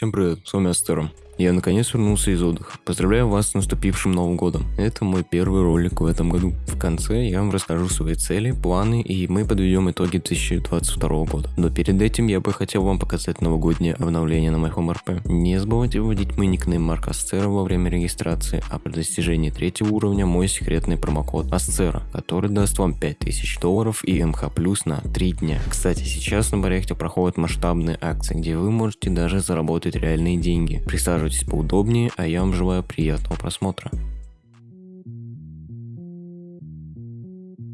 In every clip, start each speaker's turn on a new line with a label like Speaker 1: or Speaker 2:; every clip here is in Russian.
Speaker 1: Всем привет, с вами Астером. Я наконец вернулся из отдыха. Поздравляю вас с наступившим Новым Годом. Это мой первый ролик в этом году. В конце я вам расскажу свои цели, планы и мы подведем итоги 2022 года. Но перед этим я бы хотел вам показать новогоднее обновление на моем РП. Не забывайте вводить мой никнейм Марка Асцера во время регистрации, а при достижении третьего уровня мой секретный промокод Асцера, который даст вам 5000 долларов и МХ плюс на 3 дня. Кстати, сейчас на проекте проходят масштабные акции, где вы можете даже заработать реальные деньги. Присаживайтесь Устраивайтесь поудобнее, а я вам желаю приятного просмотра.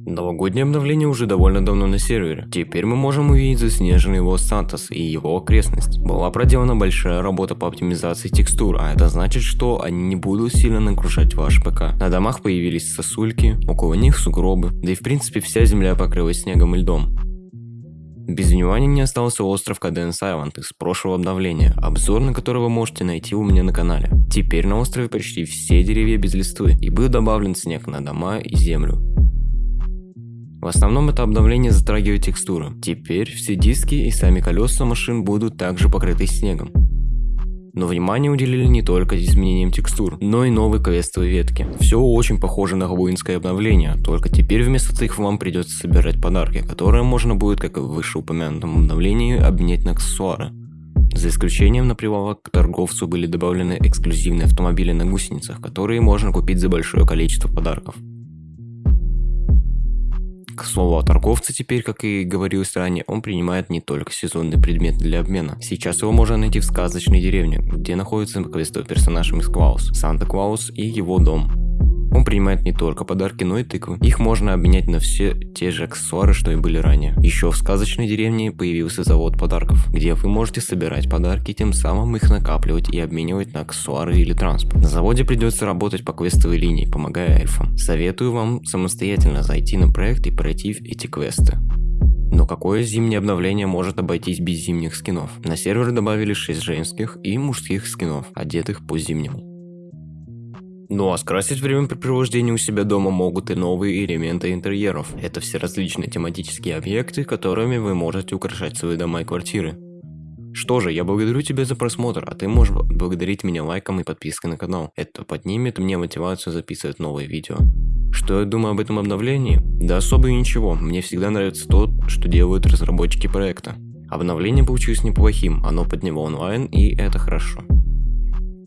Speaker 1: Новогоднее обновление уже довольно давно на сервере. Теперь мы можем увидеть заснеженный Лос-Сантос и его окрестность. Была проделана большая работа по оптимизации текстур, а это значит, что они не будут сильно нагружать ваш ПК. На домах появились сосульки, около них сугробы, да и в принципе вся земля покрылась снегом и льдом. Без внимания не остался остров Cadence Island из прошлого обновления, обзор на который вы можете найти у меня на канале. Теперь на острове почти все деревья без листвы, и был добавлен снег на дома и землю. В основном это обновление затрагивает текстуры. Теперь все диски и сами колеса машин будут также покрыты снегом. Но внимание уделили не только изменениям текстур, но и новой квестовой ветки. Все очень похоже на воинское обновление, только теперь вместо цих вам придется собирать подарки, которые можно будет, как и в вышеупомянутом обновлении, обменять на аксессуары. За исключением на прилавок к торговцу были добавлены эксклюзивные автомобили на гусеницах, которые можно купить за большое количество подарков. К слову о торговце теперь, как и говорилось ранее, он принимает не только сезонные предметы для обмена. Сейчас его можно найти в сказочной деревне, где находится квестовый персонаж Мисс Клаус, Санта Клаус и его дом. Он принимает не только подарки, но и тыквы. Их можно обменять на все те же аксессуары, что и были ранее. Еще в сказочной деревне появился завод подарков, где вы можете собирать подарки, тем самым их накапливать и обменивать на аксессуары или транспорт. На заводе придется работать по квестовой линии, помогая эльфам. Советую вам самостоятельно зайти на проект и пройти эти квесты. Но какое зимнее обновление может обойтись без зимних скинов? На сервер добавили 6 женских и мужских скинов, одетых по зимнему. Ну а скрасить времяпрепровождение у себя дома могут и новые элементы интерьеров. Это все различные тематические объекты, которыми вы можете украшать свои дома и квартиры. Что же, я благодарю тебя за просмотр, а ты можешь благодарить меня лайком и подпиской на канал. Это поднимет мне мотивацию записывать новые видео. Что я думаю об этом обновлении? Да особо и ничего, мне всегда нравится то, что делают разработчики проекта. Обновление получилось неплохим, оно подняло онлайн и это хорошо.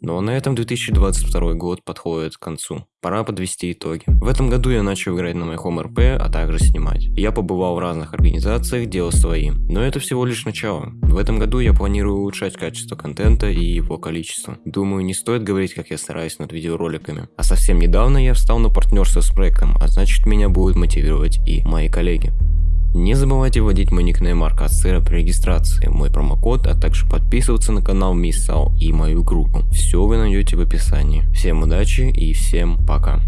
Speaker 1: Но на этом 2022 год подходит к концу. Пора подвести итоги. В этом году я начал играть на моем РП, а также снимать. Я побывал в разных организациях, делал свои. Но это всего лишь начало. В этом году я планирую улучшать качество контента и его количество. Думаю, не стоит говорить, как я стараюсь над видеороликами. А совсем недавно я встал на партнерство с проектом, а значит меня будут мотивировать и мои коллеги. Не забывайте вводить мой никнейм Марка Ацера при регистрации, мой промокод, а также подписываться на канал Миссал и мою группу. Все вы найдете в описании. Всем удачи и всем пока.